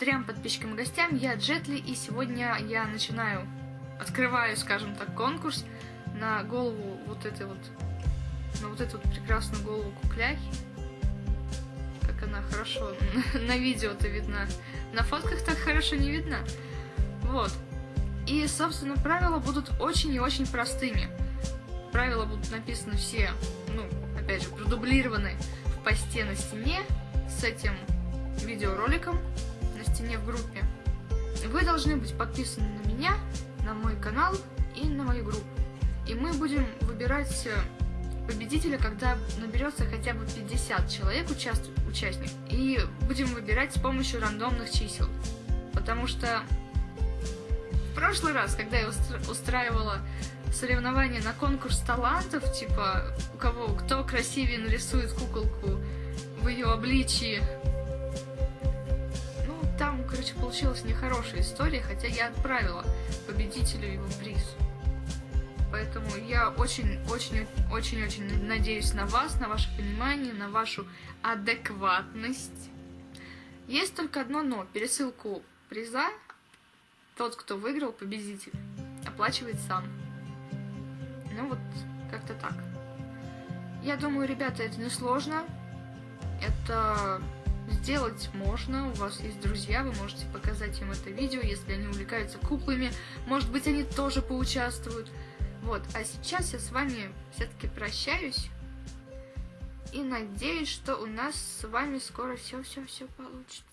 трем подписчикам и гостям. Я Джетли, и сегодня я начинаю, открываю, скажем так, конкурс на голову вот этой вот, на вот эту вот прекрасную голову кукляхи. Как она хорошо на видео-то видна. На фотках так хорошо не видно. Вот. И, собственно, правила будут очень и очень простыми. Правила будут написаны все, ну, опять же, продублированы в посте на стене с этим видеороликом на стене в группе. Вы должны быть подписаны на меня, на мой канал и на мою группу. И мы будем выбирать э, победителя, когда наберется хотя бы 50 человек участв... участников. И будем выбирать с помощью рандомных чисел. Потому что в прошлый раз, когда я устраивала соревнования на конкурс талантов, типа у кого кто красивее нарисует куколку в ее обличии. Короче, получилась нехорошая история, хотя я отправила победителю его приз. Поэтому я очень-очень-очень-очень надеюсь на вас, на ваше понимание, на вашу адекватность. Есть только одно но. Пересылку приза тот, кто выиграл, победитель, оплачивает сам. Ну вот, как-то так. Я думаю, ребята, это несложно. Это сделать можно. У вас есть друзья, вы можете показать им это видео, если они увлекаются куклами. Может быть, они тоже поучаствуют. Вот, а сейчас я с вами все-таки прощаюсь. И надеюсь, что у нас с вами скоро все-все-все получится.